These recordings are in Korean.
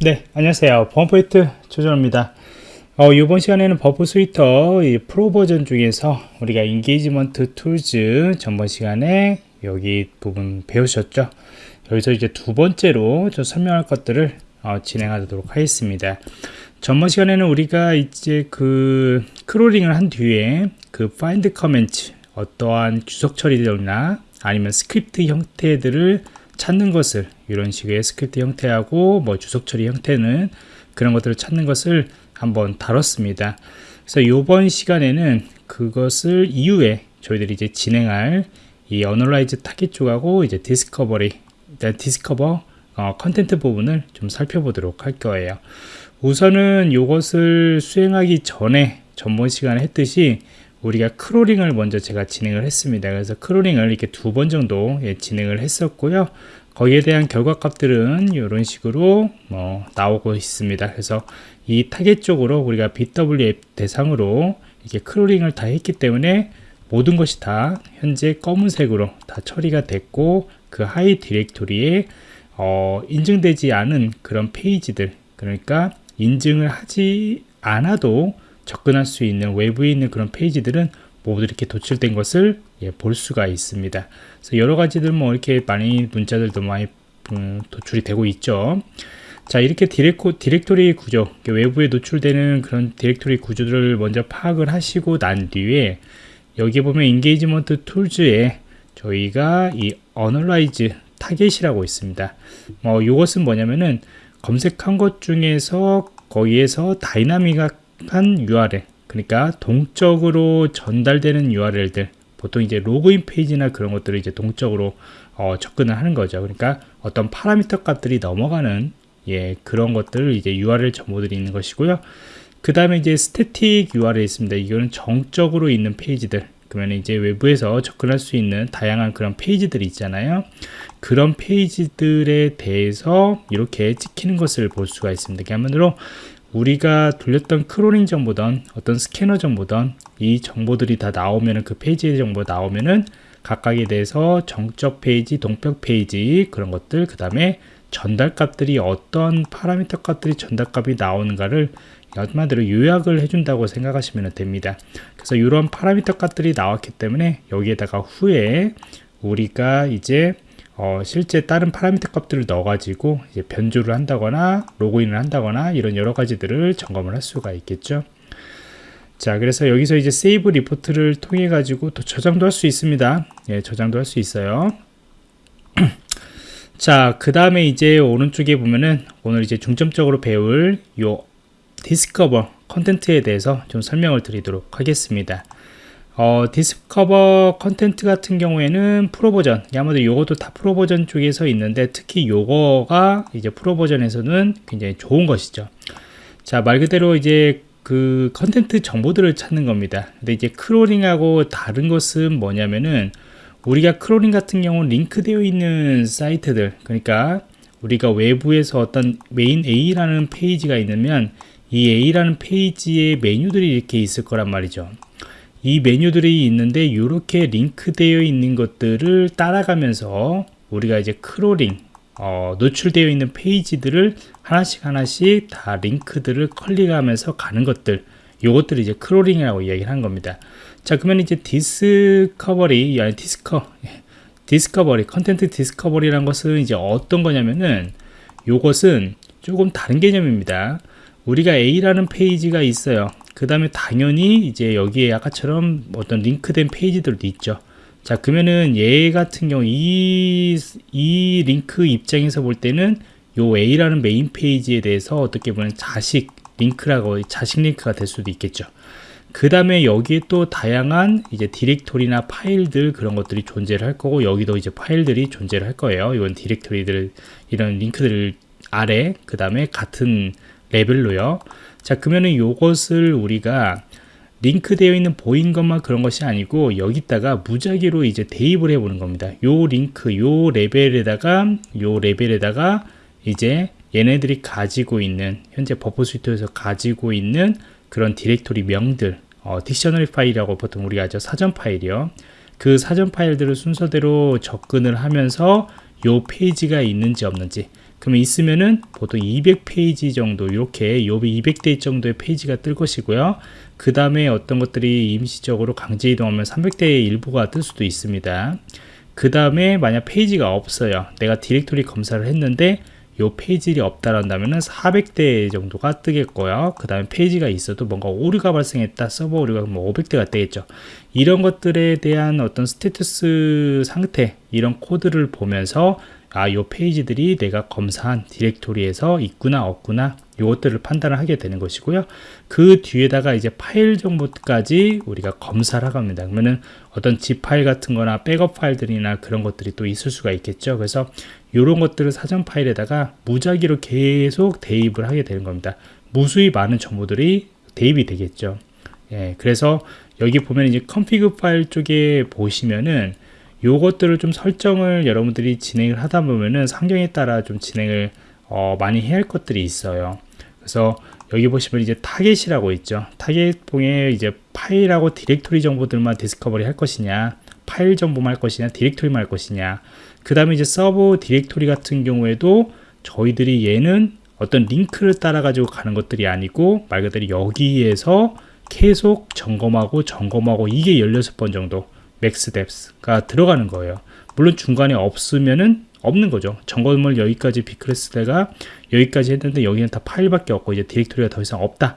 네 안녕하세요. 보안프로젝트 조정원입니다. 어, 이번 시간에는 Burp Suite Pro 버전 중에서 우리가 engagement tools 전번 시간에 여기 부분 배우셨죠? 여기서 이제 두 번째로 저 설명할 것들을 어, 진행하도록 하겠습니다. 전번 시간에는 우리가 이제 그 크롤링을 한 뒤에 그 find comment 어떠한 주석 처리들이나 아니면 스크립트 형태들을 찾는 것을 이런 식의 스크립트 형태하고 뭐 주석 처리 형태는 그런 것들을 찾는 것을 한번 다뤘습니다. 그래서 이번 시간에는 그것을 이후에 저희들이 이제 진행할 이 analyze target 쪽하고 이제 discovery 일단 discover 어, content 부분을 좀 살펴보도록 할 거예요. 우선은 이것을 수행하기 전에 전번 시간에 했듯이 우리가 크롤링을 먼저 제가 진행을 했습니다. 그래서 크롤링을 이렇게 두 번 정도 예, 진행을 했었고요. 거기에 대한 결과값들은 이런 식으로 뭐 나오고 있습니다. 그래서 이 타겟 쪽으로 우리가 bWAPP 대상으로 이렇게 크롤링을 다 했기 때문에 모든 것이 다 현재 검은색으로 다 처리가 됐고 그 하위 디렉토리에 어, 인증되지 않은 그런 페이지들 그러니까 인증을 하지 않아도 접근할 수 있는 외부에 있는 그런 페이지들은 모두 이렇게 도출된 것을 예, 볼 수가 있습니다. 그래서 여러 가지들 뭐 이렇게 많이 문자들도 많이 음, 도출이 되고 있죠. 자 이렇게 디렉코, 디렉토리 구조 외부에 노출되는 그런 디렉토리 구조들을 먼저 파악을 하시고 난 뒤에 여기 보면 engagement tools에 저희가 이 analyze target이라고 있습니다. 뭐 이것은 뭐냐면은 검색한 것 중에서 거기에서 dynamic한 URL 그러니까 동적으로 전달되는 URL들 보통 이제 로그인 페이지나 그런 것들을 이제 동적으로 어, 접근을 하는 거죠. 그러니까 어떤 파라미터 값들이 넘어가는 예 그런 것들을 이제 URL 정보들이 있는 것이고요. 그 다음에 이제 static URL 있습니다. 이거는 정적으로 있는 페이지들. 그러면 이제 외부에서 접근할 수 있는 다양한 그런 페이지들이 있잖아요. 그런 페이지들에 대해서 이렇게 찍히는 것을 볼 수가 있습니다. 그야말로 우리가 돌렸던 크롤링 정보든 어떤 스캐너 정보든 이 정보들이 다 나오면은 그 페이지의 정보 나오면은 각각에 대해서 정적 페이지, 동적 페이지 그런 것들 그 다음에 전달 값들이 어떤 파라미터 값들이 전달 값이 나오는가를 한마디로 요약을 해준다고 생각하시면 됩니다. 그래서 이런 파라미터 값들이 나왔기 때문에 여기에다가 후에 우리가 이제 어, 실제 다른 파라미터 값들을 넣어가지고 변조를 한다거나 로그인을 한다거나 이런 여러 가지들을 점검을 할 수가 있겠죠. 자, 그래서 여기서 이제 save report를 통해 가지고 또 저장도 할 수 있습니다. 예, 저장도 할 수 있어요. 자, 그 다음에 이제 오른쪽에 보면은 오늘 이제 중점적으로 배울 요 discover content에 대해서 좀 설명을 드리도록 하겠습니다. 어, discover content 같은 경우에는 프로 버전 아무래도 요것도 다 프로 버전 쪽에서 있는데 특히 요거가 이제 프로 버전에서는 굉장히 좋은 것이죠. 자 말 그대로 이제 그 content 정보들을 찾는 겁니다. 근데 이제 crawling하고 다른 것은 뭐냐면은 우리가 crawling 같은 경우는 링크되어 있는 사이트들 그러니까 우리가 외부에서 어떤 메인 A라는 페이지가 있으면 이 A라는 페이지에 메뉴들이 이렇게 있을 거란 말이죠 이 메뉴들이 있는데 이렇게 링크되어 있는 것들을 따라가면서 우리가 이제 crawling 어, 노출되어 있는 페이지들을 하나씩 하나씩 다 링크들을 클릭하면서 가는 것들 요것들을 이제 crawling이라고 이야기를 한 겁니다. 자 그러면 이제 discovery 아니 disco- discovery content discovery라는 것은 이제 어떤 거냐면은 요것은 조금 다른 개념입니다 우리가 A라는 페이지가 있어요. 그 다음에 당연히 이제 여기에 아까처럼 어떤 링크된 페이지들도 있죠. 자 그러면은 얘 같은 경우 이, 이 링크 입장에서 볼 때는 요 A라는 메인 페이지에 대해서 어떻게 보면 자식 링크라고 자식 링크가 될 수도 있겠죠. 그 다음에 여기에 또 다양한 이제 디렉토리나 파일들 그런 것들이 존재를 할 거고 여기도 이제 파일들이 존재를 할 거예요. 이건 디렉토리들 이런 링크들 아래 그 다음에 같은 레벨로요. 자 그러면은 요것을 우리가 링크되어 있는 보인 것만 그런 것이 아니고 여기다가 무작위로 이제 대입을 해 보는 겁니다. 요 링크 요 레벨에다가 요 레벨에다가 이제 얘네들이 가지고 있는 현재 Burp Suite에서 가지고 있는 그런 디렉토리 명들 어, dictionary 파일이라고 보통 우리가 하죠. 사전 파일이요. 그 사전 파일들을 순서대로 접근을 하면서 요 페이지가 있는지 없는지 그러면 있으면은 보통 200페이지 정도 이렇게 요 200대 정도의 페이지가 뜰 것이고요. 그 다음에 어떤 것들이 임시적으로 강제 이동하면 300대의 일부가 뜰 수도 있습니다. 그 다음에 만약 페이지가 없어요. 내가 디렉토리 검사를 했는데 요 페이지가 없다란다면 은 400대 정도가 뜨겠고요. 그 다음에 페이지가 있어도 뭔가 오류가 발생했다 서버 오류가 뭐 500대가 뜨겠죠. 이런 것들에 대한 어떤 status 상태 이런 코드를 보면서 아, 요 페이지들이 내가 검사한 디렉토리에서 있구나 없구나 요것들을 판단을 하게 되는 것이고요. 그 뒤에다가 이제 파일 정보까지 우리가 검사를 하갑니다. 그러면은 어떤 zip 파일 같은 거나 백업 파일들이나 그런 것들이 또 있을 수가 있겠죠. 그래서 이런 것들을 사전 파일에다가 무작위로 계속 대입을 하게 되는 겁니다. 무수히 많은 정보들이 대입이 되겠죠. 예, 그래서 여기 보면 이제 config 파일 쪽에 보시면은 요것들을 좀 설정을 여러분들이 진행을 하다 보면은 상경에 따라 좀 진행을 어, 많이 해야 할 것들이 있어요. 그래서 여기 보시면 이제 타겟이라고 있죠. 타겟 보면 이제 파일하고 디렉토리 정보들만 discovery 할 것이냐 파일 정보만 할 것이냐 디렉토리만 할 것이냐. 그 다음에 이제 서버 디렉토리 같은 경우에도 저희들이 얘는 어떤 링크를 따라 가지고 가는 것들이 아니고 말 그대로 여기에서 계속 점검하고 점검하고 이게 16번 정도 max depth가 들어가는 거예요. 물론 중간에 없으면은 없는 거죠. 점검을 여기까지 비클래스가 여기까지 했는데 여기는 다 파일밖에 없고 이제 디렉토리가 더 이상 없다.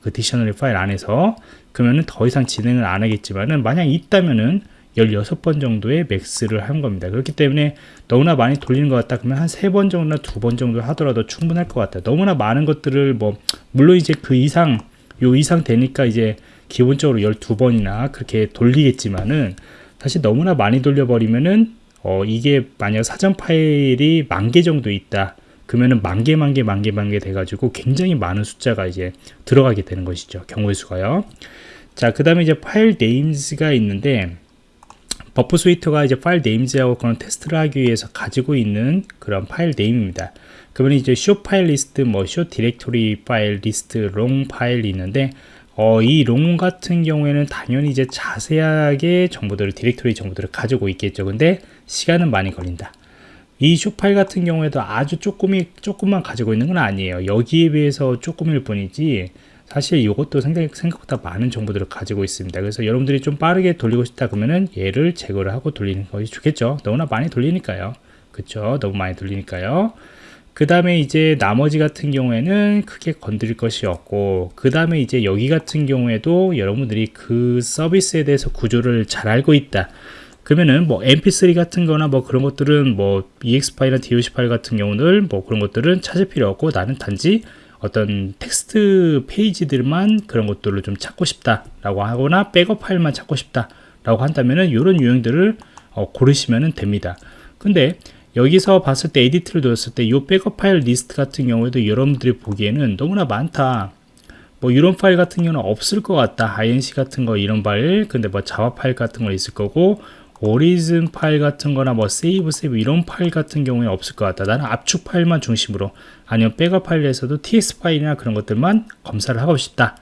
그 dictionary 파일 안에서. 그러면은 더 이상 진행을 안 하겠지만은 만약 있다면은 16번 정도의 max를 한 겁니다. 그렇기 때문에 너무나 많이 돌리는 것 같다 그러면 한 3번 정도나 2번 정도 하더라도 충분할 것 같아요. 너무나 많은 것들을 뭐 물론 이제 그 이상 요 이상 되니까 이제 기본적으로 12번이나 그렇게 돌리겠지만은 사실 너무나 많이 돌려버리면은 어 이게 만약 사전 파일이 만 개 정도 있다 그러면은 만 개, 만 개, 만 개, 만 개 돼가지고 굉장히 많은 숫자가 이제 들어가게 되는 것이죠. 경우의 수가요. 자, 그 다음에 이제 file names가 있는데, Burp Suite가 이제 file names하고 그런 테스트를 하기 위해서 가지고 있는 그런 file name입니다. 그러면 이제 short file list, 뭐 short directory file list, long file이 있는데, 어, 이 long 같은 경우에는 당연히 이제 자세하게 정보들을, 디렉토리 정보들을 가지고 있겠죠. 근데 시간은 많이 걸린다. 이 short file 같은 경우에도 아주 조금이 조금만 가지고 있는 건 아니에요. 여기에 비해서 조금일 뿐이지 사실 이것도 생각, 생각보다 많은 정보들을 가지고 있습니다. 그래서 여러분들이 좀 빠르게 돌리고 싶다 그러면은 얘를 제거를 하고 돌리는 것이 좋겠죠. 너무나 많이 돌리니까요. 그쵸? 너무 많이 돌리니까요 그 다음에 이제 나머지 같은 경우에는 크게 건드릴 것이 없고 그 다음에 이제 여기 같은 경우에도 여러분들이 그 서비스에 대해서 구조를 잘 알고 있다 그러면은 뭐 mp3 같은 거나 뭐 그런 것들은 뭐 exe 파일이나 doc 파일 같은 경우는 뭐 그런 것들은 찾을 필요 없고 나는 단지 어떤 텍스트 페이지들만 그런 것들을 좀 찾고 싶다 라고 하거나 백업 파일만 찾고 싶다 라고 한다면은 이런 유형들을 어, 고르시면 됩니다. 근데 여기서 봤을 때 edit를 넣었을 때 이 백업 파일 리스트 같은 경우에도 여러분들이 보기에는 너무나 많다. 뭐 이런 파일 같은 경우는 없을 것 같다. inc 같은 거 이런 파일, 근데 뭐 자바 파일 같은 거 있을 거고 origin 파일 같은 거나 뭐 save save 이런 파일 같은 경우에 없을 것 같다 나는 압축 파일만 중심으로 아니면 백업 파일에서도 txt 파일이나 그런 것들만 검사를 하고 싶다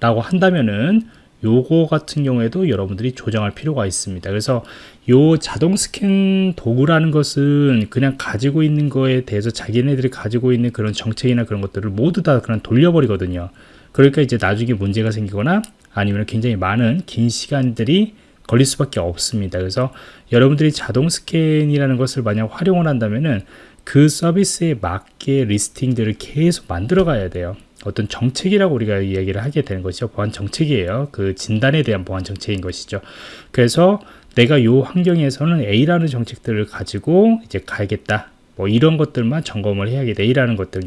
라고 한다면은 요거 같은 경우에도 여러분들이 조정할 필요가 있습니다 그래서 요 자동 스캔 도구라는 것은 그냥 가지고 있는 거에 대해서 자기네들이 가지고 있는 그런 정책이나 그런 것들을 모두 다 그냥 돌려버리거든요 그러니까 이제 나중에 문제가 생기거나 아니면 굉장히 많은 긴 시간들이 걸릴 수밖에 없습니다. 그래서 여러분들이 자동 스캔이라는 것을 만약 활용을 한다면은 그 서비스에 맞게 리스팅들을 계속 만들어 가야 돼요. 어떤 정책이라고 우리가 이야기를 하게 되는 것이죠. 보안 정책이에요. 그 진단에 대한 보안 정책인 것이죠. 그래서 내가 이 환경에서는 A라는 정책들을 가지고 이제 가야겠다. 뭐 이런 것들만 점검을 해야겠다. A라는 것들,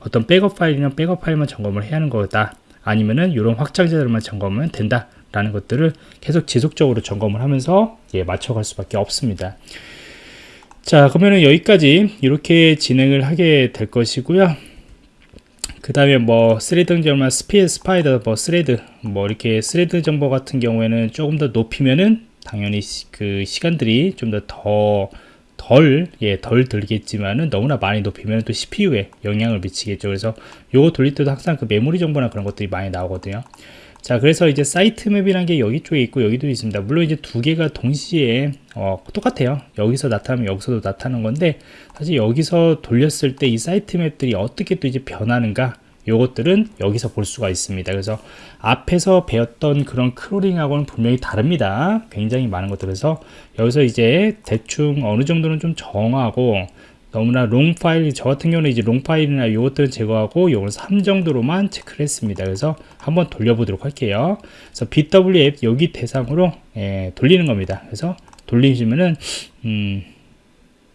어떤 백업 파일이나 백업 파일만 점검을 해야 하는 거다. 아니면은 이런 확장자들만 점검하면 된다. 라는 것들을 계속 지속적으로 점검을 하면서 예, 맞춰갈 수밖에 없습니다. 자 그러면 여기까지 이렇게 진행을 하게 될 것이고요. 그 다음에 뭐 thread 정말 spi- spider 뭐 thread 뭐 이렇게 thread 정보 같은 경우에는 조금 더 높이면은 당연히 그 시간들이 좀 더더 덜, 예, 덜 들겠지만은 너무나 많이 높이면 또 CPU에 영향을 미치겠죠. 그래서 요거 돌릴 때도 항상 그 메모리 정보나 그런 것들이 많이 나오거든요. 자 그래서 이제 사이트 맵이라는 게 여기 쪽에 있고 여기도 있습니다. 물론 이제 두 개가 동시에 어, 똑같아요. 여기서 나타나면 여기서도 나타나는 건데 사실 여기서 돌렸을 때 이 사이트 맵들이 어떻게 또 이제 변하는가? 요것들은 여기서 볼 수가 있습니다. 그래서 앞에서 배웠던 그런 크롤링하고는 분명히 다릅니다. 굉장히 많은 것들 그래서. 여기서 이제 대충 어느 정도는 좀 정하고 너무나 long 파일 저 같은 경우는 이제 long 파일이나 이것들은 제거하고 요건 3 정도로만 체크를 했습니다. 그래서 한번 돌려보도록 할게요. 그래서 bWAPP 여기 대상으로 예, 돌리는 겁니다. 그래서 돌리시면은 음,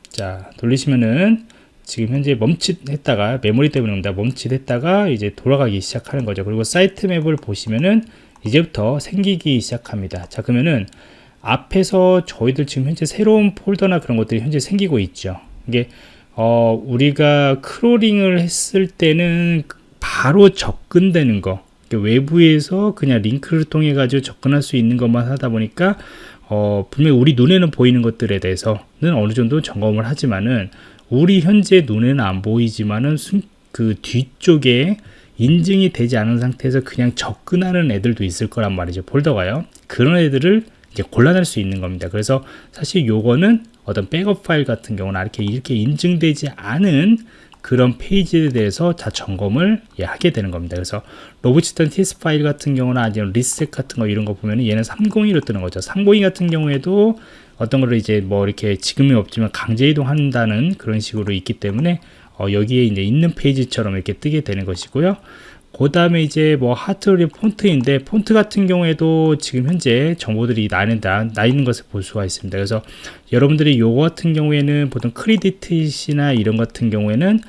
자 돌리시면은 지금 현재 멈칫했다가 메모리 때문입니다. 멈칫했다가 이제 돌아가기 시작하는 거죠. 그리고 site map을 보시면은 이제부터 생기기 시작합니다. 자 그러면은 앞에서 저희들 지금 현재 새로운 폴더나 그런 것들이 현재 생기고 있죠 이게 어, 우리가 crawling을 했을 때는 바로 접근되는 거. 외부에서 그냥 링크를 통해 가지고 접근할 수 있는 것만 하다 보니까 어, 분명히 우리 눈에는 보이는 것들에 대해서는 어느 정도 점검을 하지만은 우리 현재 눈에는 안 보이지만은 그 뒤쪽에 인증이 되지 않은 상태에서 그냥 접근하는 애들도 있을 거란 말이죠. 폴더가요. 그런 애들을 이제 골라낼 수 있는 겁니다 그래서 사실 요거는 어떤 백업 파일 같은 경우는 이렇게 이렇게 인증되지 않은 그런 페이지에 대해서 다 점검을 예, 하게 되는 겁니다. 그래서 robots.txt 파일 같은 경우나 아니면 리셋 같은 거 이런 거 보면 얘는 302로 뜨는 거죠. 302 같은 경우에도 어떤 거를 이제 뭐 이렇게 지금은 없지만 강제 이동한다는 그런 식으로 있기 때문에 어, 여기에 이제 있는 페이지처럼 이렇게 뜨게 되는 것이고요. 그 다음에 이제 뭐 디렉토리 폰트인데 폰트 같은 경우에도 지금 현재 정보들이 나는 나 있는 것을 볼 수가 있습니다. 그래서 여러분들이 요거 같은 경우에는 보통 크리디트이나 이런 같은 경우에는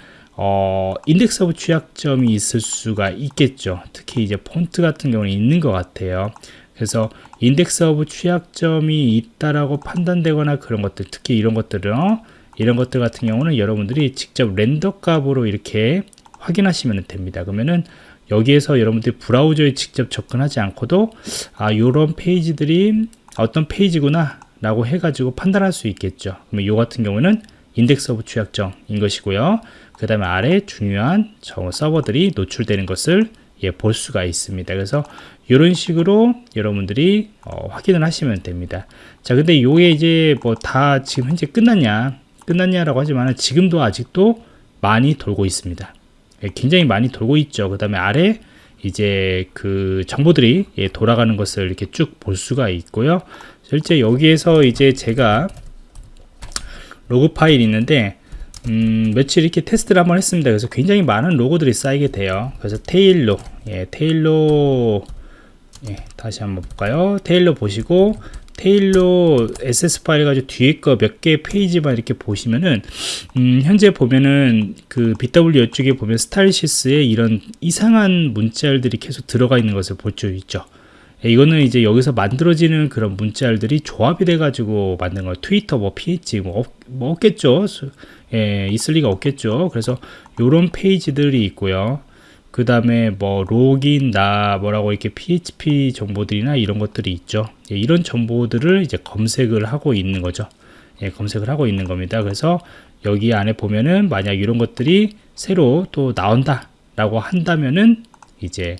어, index of 취약점이 있을 수가 있겠죠. 특히 이제 폰트 같은 경우는 있는 것 같아요. 그래서 index of 취약점이 있다라고 판단되거나 그런 것들 특히 이런 것들은 어, 이런 것들 같은 경우는 여러분들이 직접 render 값으로 이렇게 확인하시면 됩니다. 그러면은 여기에서 여러분들이 브라우저에 직접 접근하지 않고도 아 요런 페이지들이 어떤 페이지구나 라고 해가지고 판단할 수 있겠죠. 그러면 요 같은 경우는 index of 취약점인 것이고요. 그 다음에 아래 중요한 서버들이 노출되는 것을 예, 볼 수가 있습니다. 그래서 이런 식으로 여러분들이 어, 확인을 하시면 됩니다. 자 근데 요게 이제 뭐 다 지금 현재 끝났냐 끝났냐라고 하지만 지금도 아직도 많이 돌고 있습니다. 예, 굉장히 많이 돌고 있죠. 그 다음에 아래 이제 그 정보들이 예, 돌아가는 것을 이렇게 쭉 볼 수가 있고요. 실제 여기에서 이제 제가 로그 파일이 있는데 음, 며칠 이렇게 테스트를 한번 했습니다. 그래서 굉장히 많은 로고들이 쌓이게 돼요. 그래서 테일로, 예, 테일로, 예, 다시 한번 볼까요? 테일로 보시고, 테일로 SS 파일 가지고 뒤에 거 몇 개 페이지만 이렇게 보시면은 음, 현재 보면은 그 BW 이쪽에 보면 스타일시스에 이런 이상한 문자열들이 계속 들어가 있는 것을 볼 수 있죠. 예, 이거는 이제 여기서 만들어지는 그런 문자열들이 조합이 돼 가지고 만든 거 트위터 뭐 PH 뭐, 없, 뭐 없겠죠? 예, 있을 리가 없겠죠? 그래서 이런 페이지들이 있고요 그 다음에 뭐 login이나 뭐라고 이렇게 PHP 정보들이나 이런 것들이 있죠. 예, 이런 정보들을 이제 검색을 하고 있는 거죠. 예, 검색을 하고 있는 겁니다. 그래서 여기 안에 보면은 만약 이런 것들이 새로 또 나온다 라고 한다면은 이제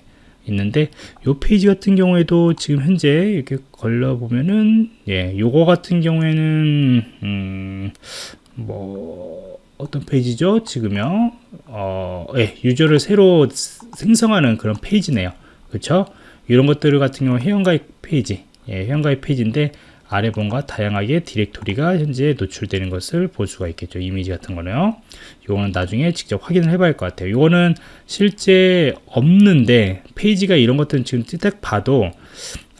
있는데 요 페이지 같은 경우에도 지금 현재 이렇게 걸러 보면은 예 요거 같은 경우에는 음뭐 어떤 페이지죠? 지금요. 어, 예, user를 새로 생성하는 그런 페이지네요. 그렇죠? 이런 것들 같은 경우 회원가입 페이지, 예, 회원가입 페이지인데 아래 보니까 다양하게 디렉토리가 현재 노출되는 것을 볼 수가 있겠죠. 이미지 같은 거는요. 이거는 나중에 직접 확인을 해봐야 할 것 같아요. 이거는 실제 없는데 페이지가 이런 것들은 지금 딱 봐도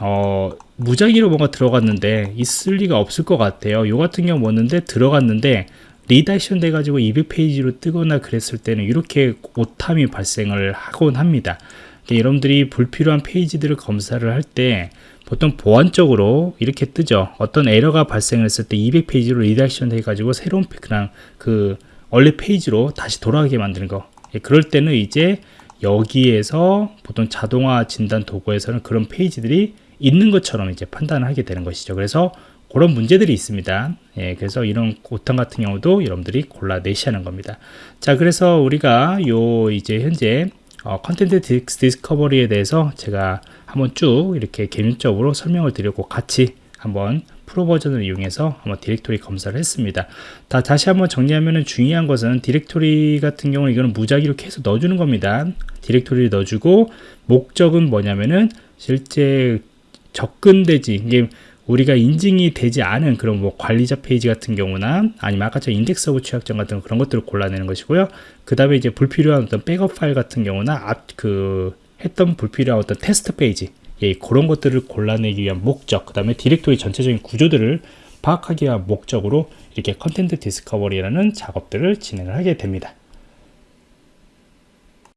어, 무작위로 뭔가 들어갔는데 있을 리가 없을 것 같아요. 요 같은 경우 뭐였는데 들어갔는데 redirection 돼가지고 200페이지로 뜨거나 그랬을 때는 이렇게 오탐이 발생을 하곤 합니다. 그러니까 여러분들이 불필요한 페이지들을 검사를 할 때 보통 보안적으로 이렇게 뜨죠. 어떤 에러가 발생했을 때 200페이지로 redirection 해가지고 새로운 그냥 그 원래 페이지로 다시 돌아가게 만드는 거. 예, 그럴 때는 이제 여기에서 보통 자동화 진단 도구에서는 그런 페이지들이 있는 것처럼 이제 판단을 하게 되는 것이죠. 그래서 그런 문제들이 있습니다. 예, 그래서 이런 고탕 같은 경우도 여러분들이 골라내셔야 하는 겁니다. 자, 그래서 우리가 요 이제 현재 어, content dis- discovery에 대해서 제가 한번 쭉 이렇게 개념적으로 설명을 드렸고 같이 한번 프로 버전을 이용해서 한번 디렉토리 검사를 했습니다. 다 다시 한번 정리하면 중요한 것은 디렉토리 같은 경우는 이거는 무작위로 계속 넣어주는 겁니다. 디렉토리를 넣어주고 목적은 뭐냐면은 실제 접근되지 이게 우리가 인증이 되지 않은 그런 뭐 관리자 페이지 같은 경우나 아니면 아까처럼 index of 취약점 같은 그런 것들을 골라내는 것이고요. 그 다음에 이제 불필요한 어떤 백업 파일 같은 경우나 앞 그 했던 불필요한 어떤 테스트 페이지 예, 그런 것들을 골라내기 위한 목적 그 다음에 디렉토리 전체적인 구조들을 파악하기 위한 목적으로 이렇게 content discovery라는 작업들을 진행을 하게 됩니다.